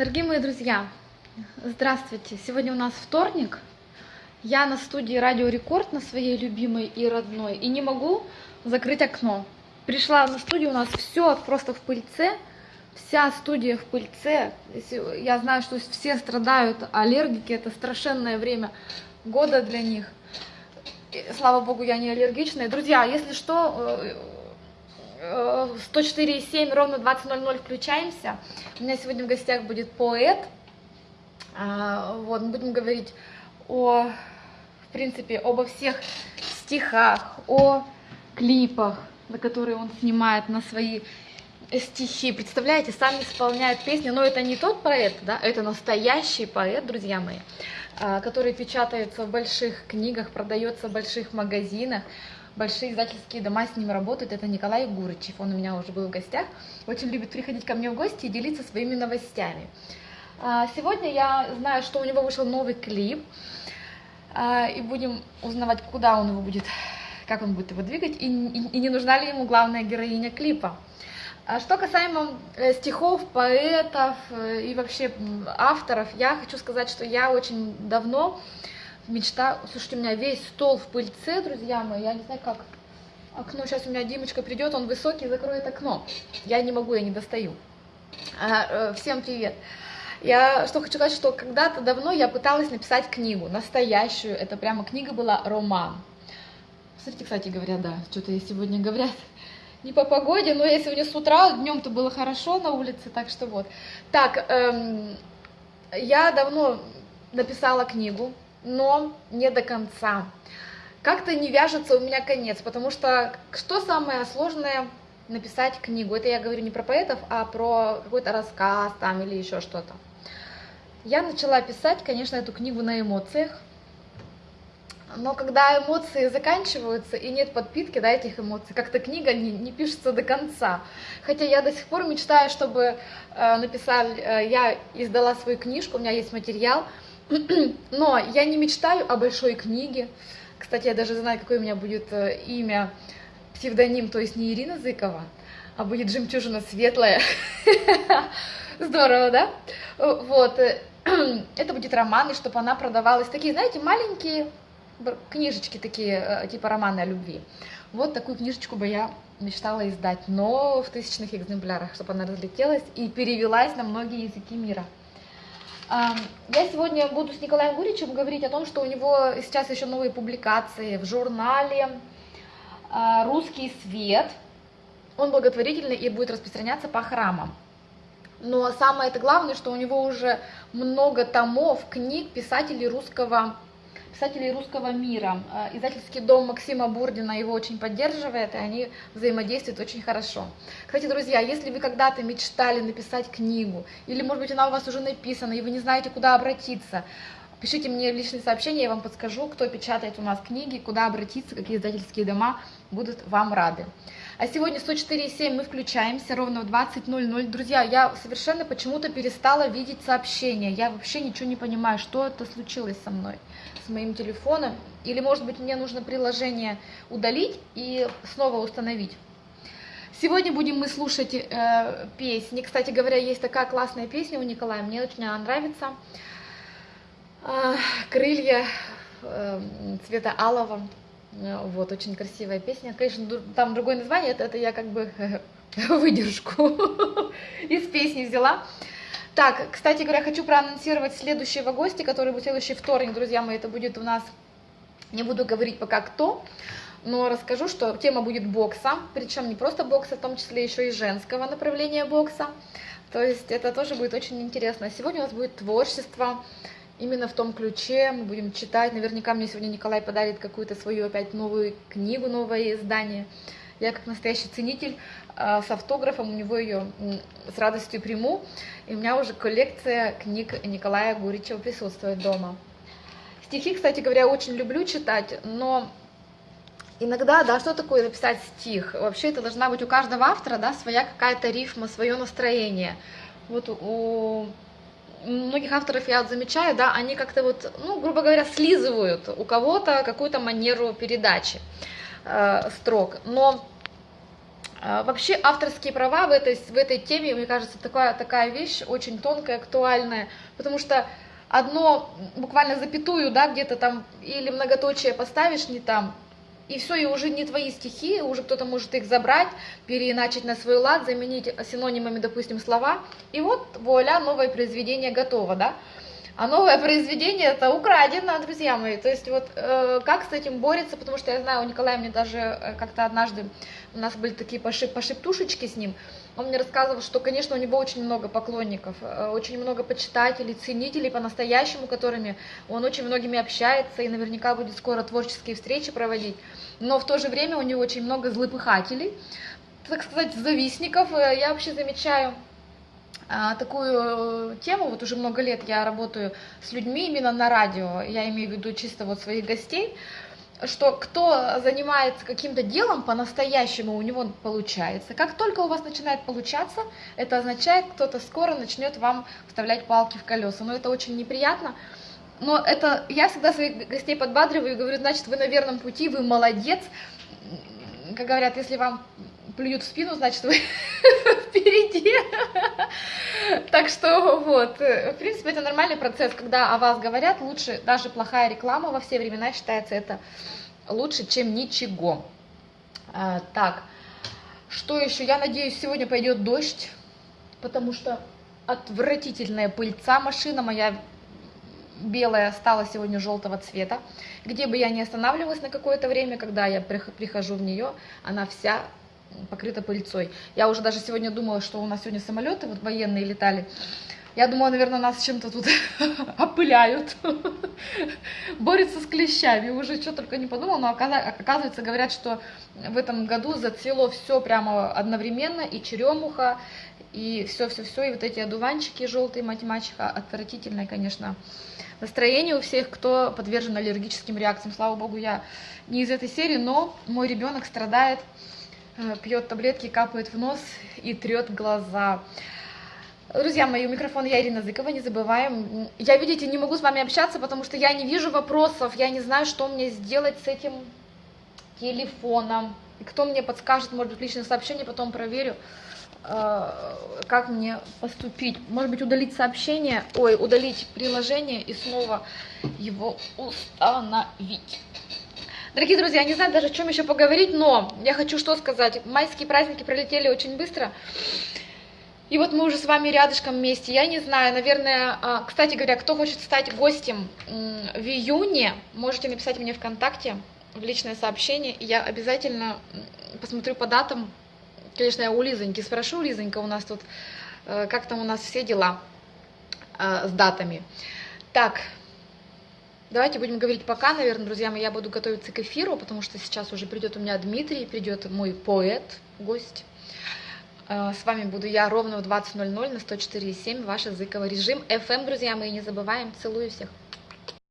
Дорогие мои друзья, здравствуйте! Сегодня у нас вторник. Я на студии Радио Рекорд, на своей любимой и родной, и не могу закрыть окно. Пришла на студию, у нас все просто в пыльце, вся студия в пыльце. Я знаю, что все страдают аллергики, это страшенное время года для них. Слава богу, я не аллергичная. Друзья, если что, э, 104,7, ровно 20.00 включаемся. У меня сегодня в гостях будет поэт. А, вот, мы будем говорить о, в принципе, обо всех стихах, о клипах, на которые он снимает на свои стихи. Представляете, сам исполняет песни, но это не тот поэт, да, это настоящий поэт, друзья мои, а, который печатается в больших книгах, продается в больших магазинах большие издательские дома с ним работают, это Николай Гурычев, он у меня уже был в гостях, очень любит приходить ко мне в гости и делиться своими новостями. А, сегодня я знаю, что у него вышел новый клип, а, и будем узнавать, куда он его будет, как он будет его двигать, и, и, и не нужна ли ему главная героиня клипа. А что касаемо э, стихов, поэтов э, и вообще авторов, я хочу сказать, что я очень давно мечта... Слушайте, у меня весь стол в пыльце, друзья мои, я не знаю как. Окно, сейчас у меня Димочка придет, он высокий, закроет окно. Я не могу, я не достаю. А, всем привет. Я что хочу сказать, что когда-то давно я пыталась написать книгу, настоящую, это прямо книга была, роман. Смотрите, кстати говоря, да, что-то сегодня говорят, не по погоде, но я сегодня с утра, днем-то было хорошо на улице, так что вот. Так, эм, я давно написала книгу, но не до конца. Как-то не вяжется у меня конец, потому что что самое сложное написать книгу? Это я говорю не про поэтов, а про какой-то рассказ там или еще что-то. Я начала писать, конечно, эту книгу на эмоциях, но когда эмоции заканчиваются и нет подпитки да, этих эмоций, как-то книга не, не пишется до конца. Хотя я до сих пор мечтаю, чтобы э, написали, э, я издала свою книжку, у меня есть материал, но я не мечтаю о большой книге. Кстати, я даже знаю, какое у меня будет э, имя, псевдоним, то есть не Ирина Зыкова, а будет «Жемчужина светлая». Здорово, да? Вот. Э, это будет роман, и чтобы она продавалась. Такие, знаете, маленькие книжечки такие, э, типа романы о любви. Вот такую книжечку бы я мечтала издать, но в тысячных экземплярах, чтобы она разлетелась и перевелась на многие языки мира. Я сегодня буду с Николаем Гуричем говорить о том, что у него сейчас еще новые публикации в журнале а, «Русский свет». Он благотворительный и будет распространяться по храмам. Но самое это главное, что у него уже много томов книг писателей русского писателей русского мира. Э, издательский дом Максима Бурдина его очень поддерживает, и они взаимодействуют очень хорошо. Кстати, друзья, если вы когда-то мечтали написать книгу, или, может быть, она у вас уже написана, и вы не знаете, куда обратиться, пишите мне личные сообщения, я вам подскажу, кто печатает у нас книги, куда обратиться, какие издательские дома будут вам рады. А сегодня 104.7 мы включаемся ровно в 20.00. Друзья, я совершенно почему-то перестала видеть сообщения. Я вообще ничего не понимаю, что это случилось со мной, с моим телефоном. Или, может быть, мне нужно приложение удалить и снова установить. Сегодня будем мы слушать э, песни. Кстати говоря, есть такая классная песня у Николая, мне очень она нравится. Э, «Крылья э, цвета алого». Э, вот, очень красивая песня. Конечно, там другое название, это, это я как бы выдержку из песни взяла. Так, кстати говоря, хочу проанонсировать следующего гостя, который будет следующий вторник, друзья мои, это будет у нас, не буду говорить пока кто, но расскажу, что тема будет бокса, причем не просто бокса, в том числе еще и женского направления бокса. То есть это тоже будет очень интересно. Сегодня у нас будет творчество, именно в том ключе мы будем читать. Наверняка мне сегодня Николай подарит какую-то свою опять новую книгу, новое издание. Я как настоящий ценитель э, с автографом у него ее с радостью приму. И у меня уже коллекция книг Николая Гуричева присутствует дома. Стихи, кстати говоря, очень люблю читать, но иногда, да, что такое написать стих? Вообще это должна быть у каждого автора, да, своя какая-то рифма, свое настроение. Вот у многих авторов я замечаю, да, они как-то вот, ну, грубо говоря, слизывают у кого-то какую-то манеру передачи э, строк. Но А, вообще авторские права в этой, в этой теме, мне кажется, такая, такая вещь очень тонкая, актуальная, потому что одно буквально запятую, да, где-то там или многоточие поставишь не там, и все, и уже не твои стихи, уже кто-то может их забрать, переиначить на свой лад, заменить синонимами, допустим, слова, и вот, вуаля, новое произведение готово, да. А новое произведение это украдено, друзья мои. То есть вот э, как с этим борется, потому что я знаю, у Николая мне даже э, как-то однажды у нас были такие пошип, пошептушечки с ним. Он мне рассказывал, что, конечно, у него очень много поклонников, э, очень много почитателей, ценителей по-настоящему, которыми он очень многими общается и наверняка будет скоро творческие встречи проводить. Но в то же время у него очень много злопыхателей, так сказать, завистников. Э, я вообще замечаю а, такую тему, вот уже много лет я работаю с людьми именно на радио, я имею в виду чисто вот своих гостей, что кто занимается каким-то делом по-настоящему, у него получается. Как только у вас начинает получаться, это означает, кто-то скоро начнет вам вставлять палки в колеса. Но это очень неприятно. Но это я всегда своих гостей подбадриваю и говорю, значит, вы на верном пути, вы молодец. Как говорят, если вам плюют в спину, значит, вы впереди. Так что вот, в принципе, это нормальный процесс, когда о вас говорят, лучше, даже плохая реклама во все времена считается это лучше, чем ничего. А, так, что еще? Я надеюсь, сегодня пойдет дождь, потому что отвратительная пыльца машина моя белая стала сегодня желтого цвета. Где бы я ни останавливалась на какое-то время, когда я прихожу в нее, она вся покрыта пыльцой. Я уже даже сегодня думала, что у нас сегодня самолеты вот военные летали. Я думала, наверное, нас чем-то тут опыляют, борются с клещами, уже что только не подумала, но оказывается, говорят, что в этом году зацвело все прямо одновременно, и черемуха, и все-все-все, и вот эти одуванчики желтые, математика, отвратительное, конечно, настроение у всех, кто подвержен аллергическим реакциям. Слава богу, я не из этой серии, но мой ребенок страдает пьет таблетки, капает в нос и трет глаза. Друзья мои, у микрофона я Ирина Зыкова, не забываем. Я, видите, не могу с вами общаться, потому что я не вижу вопросов, я не знаю, что мне сделать с этим телефоном. И кто мне подскажет, может быть, личное сообщение, потом проверю, э, как мне поступить. Может быть, удалить сообщение, ой, удалить приложение и снова его установить. Дорогие друзья, я не знаю даже, о чем еще поговорить, но я хочу что сказать. Майские праздники пролетели очень быстро. И вот мы уже с вами рядышком вместе. Я не знаю, наверное, а, кстати говоря, кто хочет стать гостем в июне, можете написать мне ВКонтакте в личное сообщение, я обязательно посмотрю по датам. Конечно, я у Лизоньки спрошу, Лизонька, у нас тут, э, как там у нас все дела э, с датами. Так, Давайте будем говорить пока, наверное, друзья мои, я буду готовиться к эфиру, потому что сейчас уже придет у меня Дмитрий, придет мой поэт, гость. Э, с вами буду я ровно в 20.00 на 104.7, ваш языковый режим FM, друзья мои, не забываем, целую всех.